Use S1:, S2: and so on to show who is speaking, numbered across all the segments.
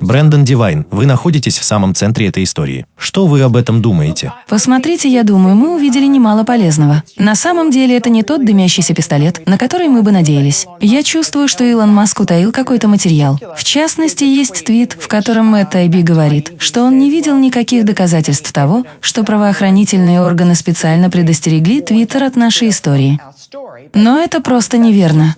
S1: Брэндон Дивайн, вы находитесь в самом центре этой истории. Что вы об этом думаете?
S2: Посмотрите, я думаю, мы увидели немало полезного. На самом деле это не тот дымящийся пистолет, на который мы бы надеялись. Я чувствую, что Илон Маск утаил какой-то материал. В частности, есть твит, в котором Мэтт Тайби говорит, что он не видел никаких доказательств того, что правоохранительные органы специально предостерегли Твиттер от нашей истории. Но это просто неверно.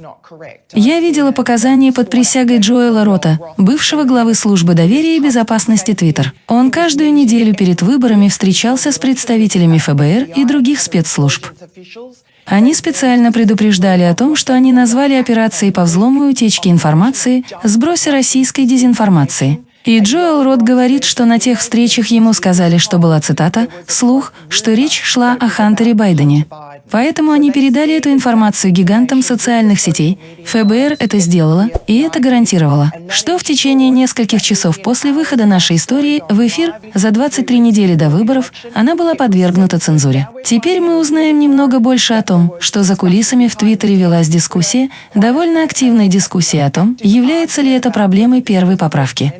S2: Я видела показания под присягой Джоэла Рота, бывшего главы службы доверия и безопасности Твиттер. Он каждую неделю перед выборами встречался с представителями ФБР и других спецслужб. Они специально предупреждали о том, что они назвали операцией по взлому и утечке информации «Сбросе российской дезинформации». И Джоэл Рот говорит, что на тех встречах ему сказали, что была цитата, слух, что речь шла о Хантере Байдене. Поэтому они передали эту информацию гигантам социальных сетей. ФБР это сделало, и это гарантировало, что в течение нескольких часов после выхода нашей истории в эфир за 23 недели до выборов она была подвергнута цензуре. Теперь мы узнаем немного больше о том, что за кулисами в Твиттере велась дискуссия, довольно активная дискуссия о том, является ли это проблемой первой поправки.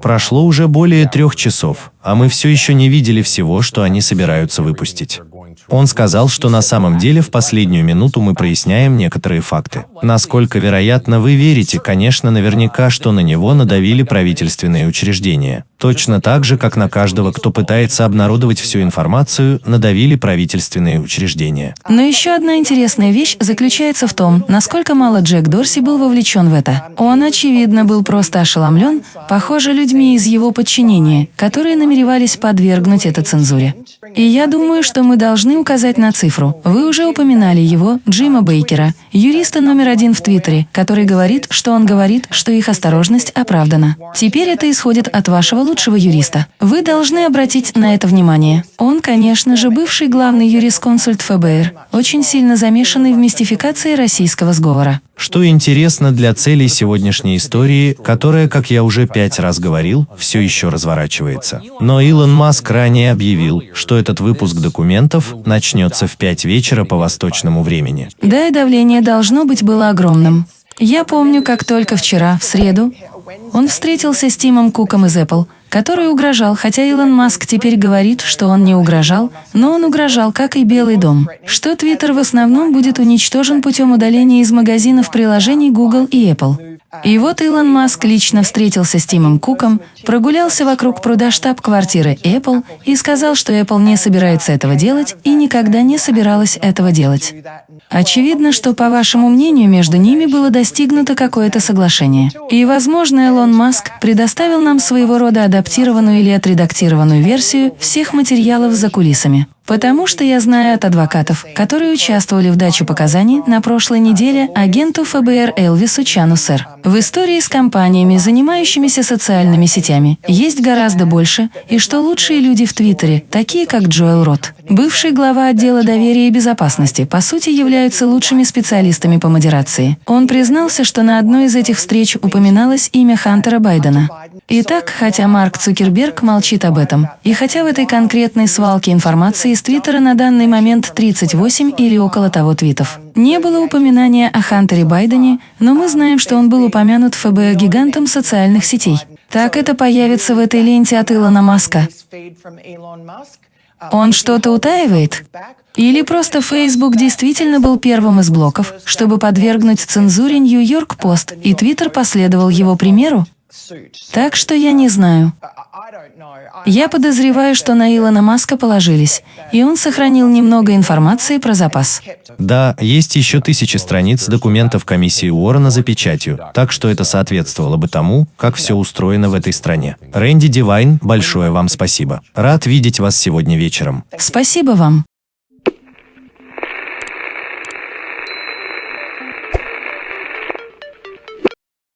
S1: Прошло уже более трех часов, а мы все еще не видели всего, что они собираются выпустить. Он сказал, что на самом деле в последнюю минуту мы проясняем некоторые факты. Насколько вероятно вы верите, конечно, наверняка, что на него надавили правительственные учреждения. Точно так же, как на каждого, кто пытается обнародовать всю информацию, надавили правительственные учреждения.
S2: Но еще одна интересная вещь заключается в том, насколько мало Джек Дорси был вовлечен в это. Он, очевидно, был просто ошеломлен, похоже, людьми из его подчинения, которые намеревались подвергнуть это цензуре. И я думаю, что мы должны указать на цифру. Вы уже упоминали его, Джима Бейкера, юриста номер один в Твиттере, который говорит, что он говорит, что их осторожность оправдана. Теперь это исходит от вашего лучшего юриста. Вы должны обратить на это внимание. Он, конечно же, бывший главный юрисконсульт ФБР, очень сильно замешанный в мистификации российского сговора.
S1: Что интересно для целей сегодняшней истории, которая, как я уже пять раз говорил, все еще разворачивается. Но Илон Маск ранее объявил, что этот выпуск документов начнется в 5 вечера по восточному времени.
S2: Да, и давление должно быть было огромным. Я помню, как только вчера, в среду, он встретился с Тимом Куком из Apple, который угрожал, хотя Илон Маск теперь говорит, что он не угрожал, но он угрожал, как и Белый дом, что Твиттер в основном будет уничтожен путем удаления из магазинов приложений Google и Apple. И вот Илон Маск лично встретился с Тимом Куком, прогулялся вокруг пруда штаб-квартиры Apple и сказал, что Apple не собирается этого делать и никогда не собиралась этого делать. Очевидно, что, по вашему мнению, между ними было достигнуто какое-то соглашение. И, возможно, Илон Маск предоставил нам своего рода адаптированную или отредактированную версию всех материалов за кулисами. Потому что я знаю от адвокатов, которые участвовали в даче показаний на прошлой неделе агенту ФБР Элвису Чану Сэр. В истории с компаниями, занимающимися социальными сетями, есть гораздо больше, и что лучшие люди в Твиттере, такие как Джоэл Рот, бывший глава отдела доверия и безопасности, по сути являются лучшими специалистами по модерации. Он признался, что на одной из этих встреч упоминалось имя Хантера Байдена. Итак, хотя Марк Цукерберг молчит об этом, и хотя в этой конкретной свалке информации из Твиттера на данный момент 38 или около того твитов, не было упоминания о Хантере Байдене, но мы знаем, что он был упомянут ФБР гигантом социальных сетей. Так это появится в этой ленте от Илона Маска. Он что-то утаивает? Или просто Facebook действительно был первым из блоков, чтобы подвергнуть цензуре Нью-Йорк Пост, и Твиттер последовал его примеру? Так что я не знаю. Я подозреваю, что на Илона Маска положились, и он сохранил немного информации про запас.
S1: Да, есть еще тысячи страниц документов комиссии Уоррена за печатью, так что это соответствовало бы тому, как все устроено в этой стране. Рэнди Дивайн, большое вам спасибо. Рад видеть вас сегодня вечером.
S2: Спасибо вам.